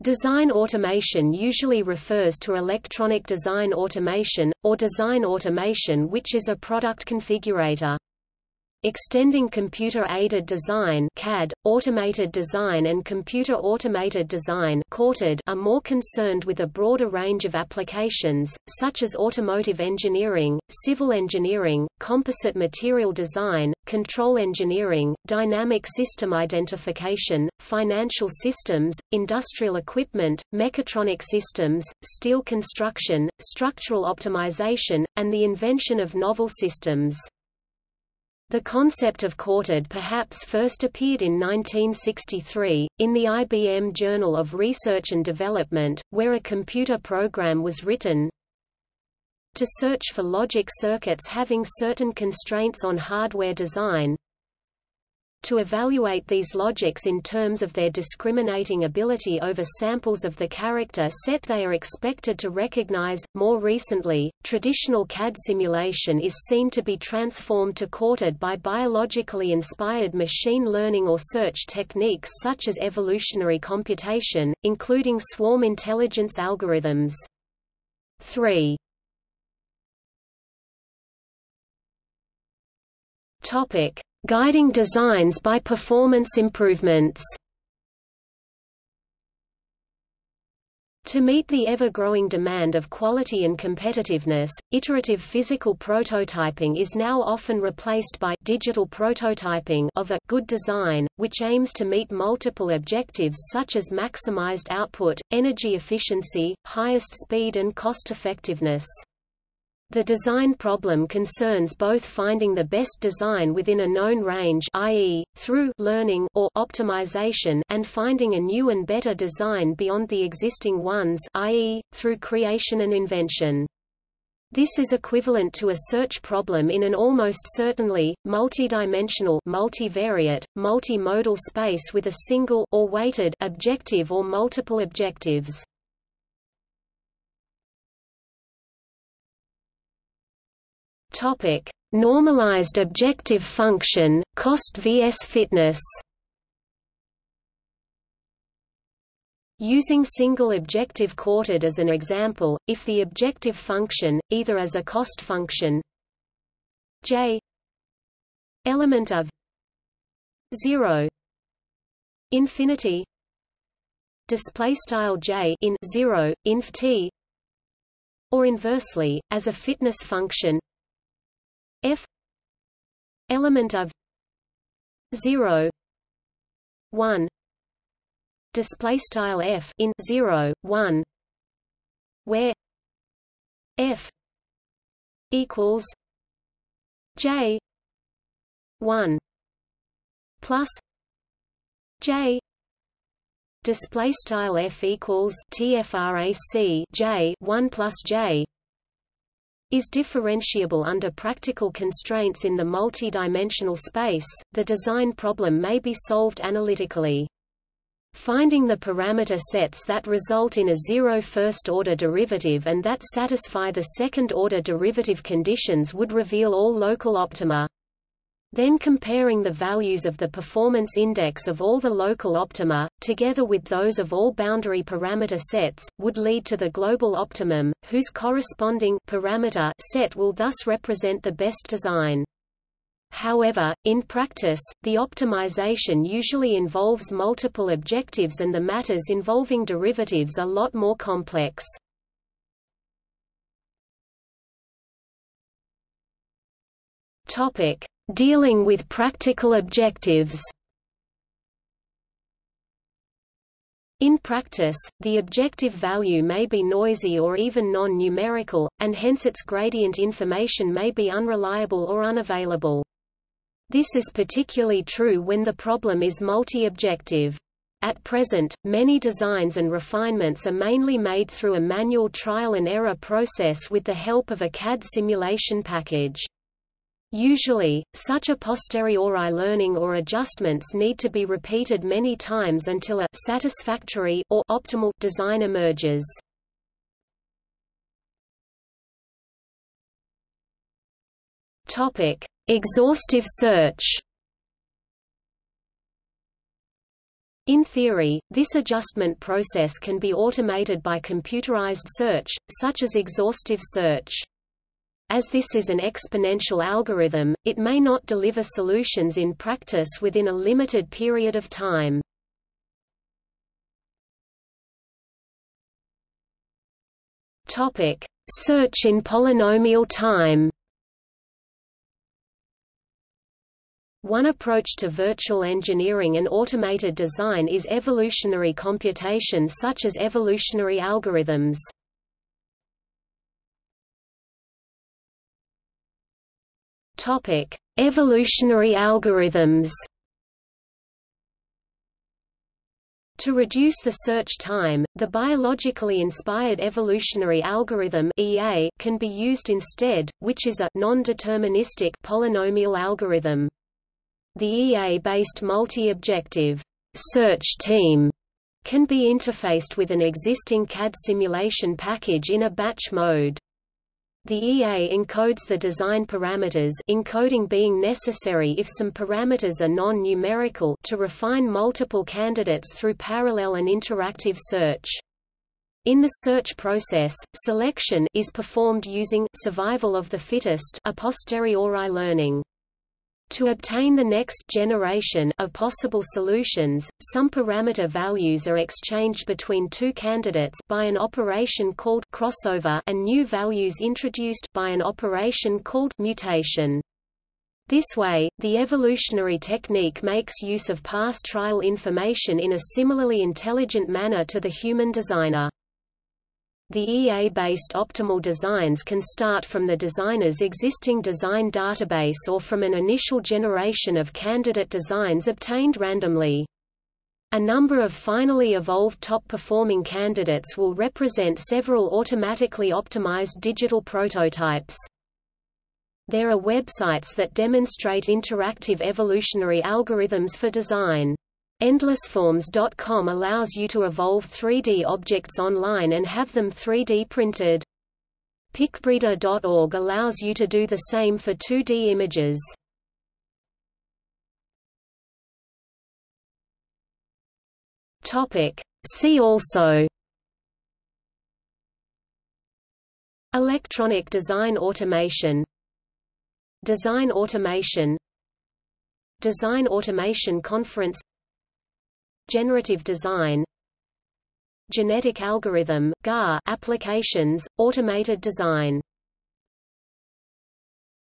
Design automation usually refers to electronic design automation, or design automation which is a product configurator. Extending computer-aided design CAD, automated design and computer automated design are more concerned with a broader range of applications, such as automotive engineering, civil engineering, composite material design, control engineering, dynamic system identification, financial systems, industrial equipment, mechatronic systems, steel construction, structural optimization, and the invention of novel systems. The concept of CAutoD perhaps first appeared in 1963, in the IBM Journal of Research and Development, where a computer program was written. To search for logic circuits having certain constraints on hardware design, to evaluate these logics in terms of their discriminating ability over samples of the character set they are expected to recognize. More recently, traditional CAD simulation is seen to be transformed to CAutoD by biologically inspired machine learning or search techniques such as evolutionary computation, including swarm intelligence algorithms. 3. Topic: Guiding designs by performance improvements To meet the ever-growing demand of quality and competitiveness, iterative physical prototyping is now often replaced by digital prototyping of a good design, which aims to meet multiple objectives such as maximized output, energy efficiency, highest speed and cost-effectiveness. The design problem concerns both finding the best design within a known range i.e., through learning or optimization and finding a new and better design beyond the existing ones i.e., through creation and invention. This is equivalent to a search problem in an almost certainly, multidimensional multivariate, multimodal space with a single or weighted objective or multiple objectives. Topic: Normalized objective function, cost vs fitness. Using single objective CAutoD as an example, if the objective function, either as a cost function j element of 0 infinity display style j in 0 inf t or inversely as a fitness function f element of 0 1 display style f in 0 1 where f equals j 1 plus j display style f equals tfrac j 1 plus j is differentiable under practical constraints in the multi-dimensional space, the design problem may be solved analytically. Finding the parameter sets that result in a zero first-order derivative and that satisfy the second-order derivative conditions would reveal all local optima. Then comparing the values of the performance index of all the local optima, together with those of all boundary parameter sets, would lead to the global optimum, whose corresponding parameter set will thus represent the best design. However, in practice, the optimization usually involves multiple objectives and the matters involving derivatives are lot more complex. Topic: Dealing with practical objectives In practice, the objective value may be noisy or even non-numerical, and hence its gradient information may be unreliable or unavailable. This is particularly true when the problem is multi-objective. At present, many designs and refinements are mainly made through a manual trial and error process with the help of a CAD simulation package. Usually, such a posteriori learning or adjustments need to be repeated many times until a satisfactory or optimal design emerges. Topic: Exhaustive search. In theory, this adjustment process can be automated by computerized search, such as exhaustive search. As this is an exponential algorithm, it may not deliver solutions in practice within a limited period of time. Topic: Search in polynomial time. One approach to virtual engineering and automated design is evolutionary computation such as evolutionary algorithms. Topic: Evolutionary algorithms. To reduce the search time, the biologically inspired evolutionary algorithm (EA) can be used instead, which is a non-deterministic polynomial algorithm. The EA-based multi-objective search team can be interfaced with an existing CAD simulation package in a batch mode. The EA encodes the design parameters encoding being necessary if some parameters are non-numerical to refine multiple candidates through parallel and interactive search. In the search process, selection is performed using survival of the fittest a posteriori learning. To obtain the next generation of possible solutions, some parameter values are exchanged between two candidates by an operation called crossover and new values introduced by an operation called mutation. This way, the evolutionary technique makes use of past trial information in a similarly intelligent manner to the human designer. The EA-based optimal designs can start from the designer's existing design database or from an initial generation of candidate designs obtained randomly. A number of finally evolved top-performing candidates will represent several automatically optimized digital prototypes. There are websites that demonstrate interactive evolutionary algorithms for design. EndlessForms.com allows you to evolve 3D objects online and have them 3D printed. PicBreeder.org allows you to do the same for 2D images. Topic. See also Electronic design automation Design automation Design Automation Conference Generative design Genetic algorithm GAR applications, automated design